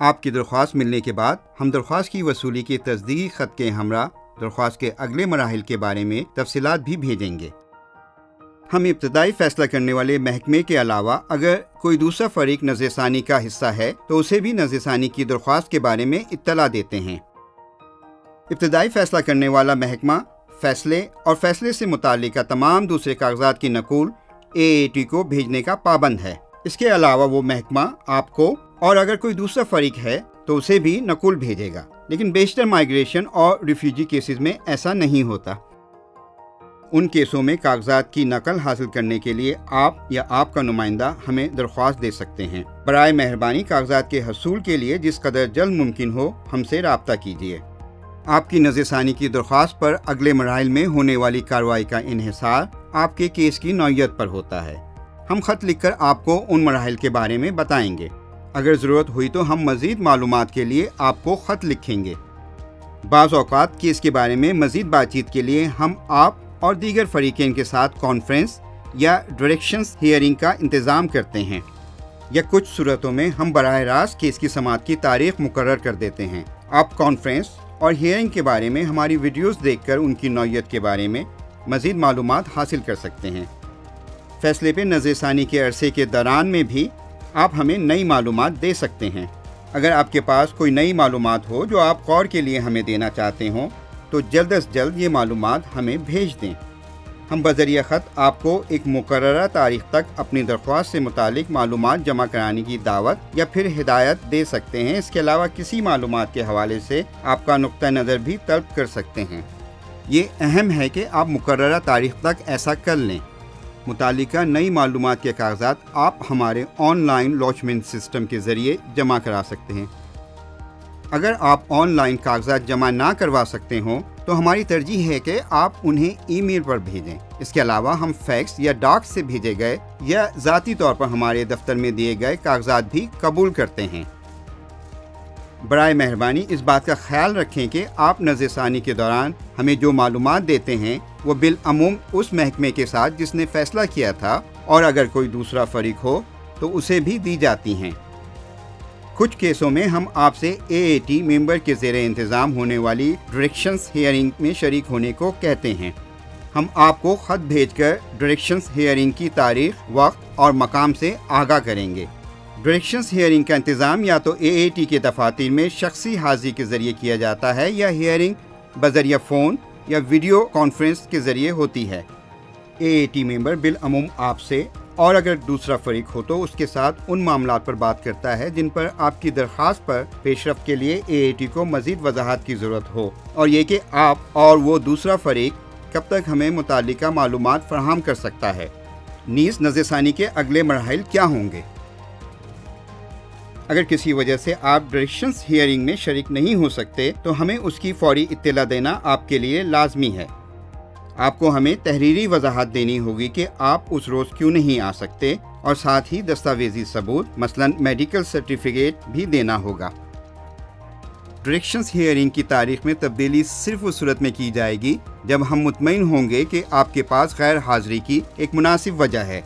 آپ کی درخواست ملنے کے بعد ہم درخواست کی وصولی کے تصدیقی خط کے ہمراہ، درخواست کے اگلے مراحل کے بارے میں تفصیلات بھی بھیجیں گے۔ ہم ابتدائی فیصلہ کرنے والے محکمے کے علاوہ اگر کوئی دوسرا فریق نظر ثانی کا حصہ ہے تو اسے بھی نظر ثانی کی درخواست کے بارے میں اطلاع دیتے ہیں۔ ابتدائی فیصلہ کرنے والا محکمہ فیصلے اور فیصلے سے متعلقہ تمام دوسرے کاغذات کی نقول اے اے ٹی کو بھیجنے کا پابند ہے۔ اس کے علاوہ وہ محکمہ آپ کو اور اگر کوئی دوسرا فریق ہے تو اسے بھی نقول بھیجے گا۔ لیکن بیشتر مائگریشن اور ریفیوجی کیسز میں ایسا نہیں ہوتا۔ ان کیسوں میں کاغذات کی نقل حاصل کرنے کے لیے آپ یا آپ کا نمائندہ ہمیں درخواست دے سکتے ہیں۔ برائے مہربانی کاغذات کے حصول کے لیے جس قدر جلد ممکن ہو ہم سے رابطہ کیجیے۔ آپ کی نظر ثانی کی درخواست پر اگلے مراحل میں ہونے والی کارروائی کا انحصار آپ کے کیس کی نوعیت پر ہوتا ہے۔ ہم خط لکھ کر آپ کو ان مراحل کے بارے میں بتائیں گے۔ اگر ضرورت ہوئی تو ہم مزید معلومات کے لیے آپ کو خط لکھیں گے۔ بعض اوقات کیس کے بارے میں مزید بات چیت کے لیے ہم آپ اور دیگر فریقین کے ساتھ کانفرنس یا ڈائریکشنز ہیئرنگ کا انتظام کرتے ہیں یا کچھ صورتوں میں ہم براہ راست کیس کی سماعت کی تاریخ مقرر کر دیتے ہیں۔ آپ کانفرنس اور ہیئرنگ کے بارے میں ہماری ویڈیوز دیکھ کر ان کی نوعیت کے بارے میں مزید معلومات حاصل کر سکتے ہیں۔ فیصلے پہ نظر ثانی کے عرصے کے دوران میں بھی آپ ہمیں نئی معلومات دے سکتے ہیں۔ اگر آپ کے پاس کوئی نئی معلومات ہو جو آپ غور کے لیے ہمیں دینا چاہتے ہوں، تو جلد از جلد یہ معلومات ہمیں بھیج دیں۔ ہم بذریعہ خط آپ کو ایک مقررہ تاریخ تک اپنی درخواست سے متعلق معلومات جمع کرانے کی دعوت یا پھر ہدایت دے سکتے ہیں۔ اس کے علاوہ کسی معلومات کے حوالے سے آپ کا نقطہ نظر بھی طلب کر سکتے ہیں۔ یہ اہم ہے کہ آپ مقررہ تاریخ تک ایسا کر لیں۔ متعلقہ نئی معلومات کے کاغذات آپ ہمارے آن لائن لاچمنٹ سسٹم کے ذریعے جمع کرا سکتے ہیں۔ اگر آپ آن لائن کاغذات جمع نہ کروا سکتے ہوں، تو ہماری ترجیح ہے کہ آپ انہیں ای میل پر بھیجیں۔ اس کے علاوہ ہم فیکس یا ڈاک سے بھیجے گئے یا ذاتی طور پر ہمارے دفتر میں دیے گئے کاغذات بھی قبول کرتے ہیں۔ برائے مہربانی اس بات کا خیال رکھیں کہ آپ نظر ثانی کے دوران ہمیں جو معلومات دیتے ہیں وہ بالعموم اس محکمے کے ساتھ جس نے فیصلہ کیا تھا اور اگر کوئی دوسرا فریق ہو تو اسے بھی دی جاتی ہیں۔ کچھ کیسوں میں ہم آپ سے اے اے ٹی ممبر کے زیر انتظام ہونے والی ڈائریکشنز ہیئرنگ میں شریک ہونے کو کہتے ہیں۔ ہم آپ کو خط بھیج کر ڈائریکشنز ہیئرنگ کی تاریخ، وقت اور مقام سے آگاہ کریں گے۔ ڈائریکشنز ہیئرنگ کا انتظام یا تو اے اے ٹی کے دفاتر میں شخصی حاضری کے ذریعے کیا جاتا ہے یا ہیئرنگ بذریعہ فون یا ویڈیو کانفرنس کے ذریعے ہوتی ہے۔ اے اے ٹی ممبر بالعموم آپ سے اور اگر دوسرا فریق ہو تو اس کے ساتھ ان معاملات پر بات کرتا ہے جن پر آپ کی درخواست پر پیش رفت کے لیے اے اے ٹی کو مزید وضاحت کی ضرورت ہو۔ اور یہ کہ آپ اور وہ دوسرا فریق کب تک ہمیں متعلقہ معلومات فراہم کر سکتا ہے۔ نیز نظر ثانی کے اگلے مراحل کیا ہوں گے؟ اگر کسی وجہ سے آپ ڈائریکشنز ہیئرنگ میں شریک نہیں ہو سکتے، تو ہمیں اس کی فوری اطلاع دینا آپ کے لیے لازمی ہے۔ آپ کو ہمیں تحریری وضاحت دینی ہوگی کہ آپ اس روز کیوں نہیں آ سکتے اور ساتھ ہی دستاویزی ثبوت، مثلا میڈیکل سرٹیفکیٹ بھی دینا ہوگا۔ ڈائریکشنز ہیئرنگ کی تاریخ میں تبدیلی صرف اس صورت میں کی جائے گی جب ہم مطمئن ہوں گے کہ آپ کے پاس غیر حاضری کی ایک مناسب وجہ ہے۔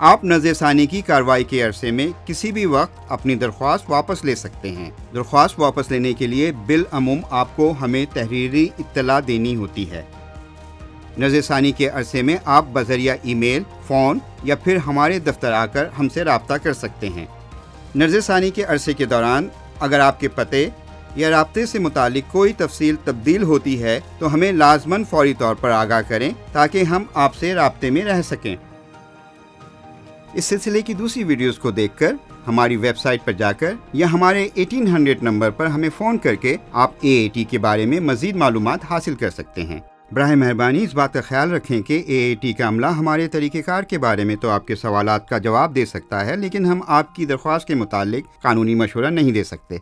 آپ نظر ثانی کی کارروائی کے عرصے میں کسی بھی وقت اپنی درخواست واپس لے سکتے ہیں۔ درخواست واپس لینے کے لیے بالعموم آپ کو ہمیں تحریری اطلاع دینی ہوتی ہے۔ نظر ثانی کے عرصے میں آپ بذریعہ ای میل، فون یا پھر ہمارے دفتر آ کر ہم سے رابطہ کر سکتے ہیں۔ نظر ثانی کے عرصے کے دوران اگر آپ کے پتے یا رابطے سے متعلق کوئی تفصیل تبدیل ہوتی ہے تو ہمیں لازماً فوری طور پر آگاہ کریں تاکہ ہم آپ سے رابطے میں رہ سکیں۔ اس سلسلے کی دوسری ویڈیوز کو دیکھ کر ہماری ویب سائٹ پر جا کر یا ہمارے ایٹین ہنڈریڈ نمبر پر ہمیں فون کر کے آپ اے اے ٹی کے بارے میں مزید معلومات حاصل کر سکتے ہیں۔ براہ مہربانی اس بات کا خیال رکھیں کہ اے اے ٹی کا عملہ ہمارے طریقہ کار کے بارے میں تو آپ کے سوالات کا جواب دے سکتا ہے، لیکن ہم آپ کی درخواست کے متعلق قانونی مشورہ نہیں دے سکتے۔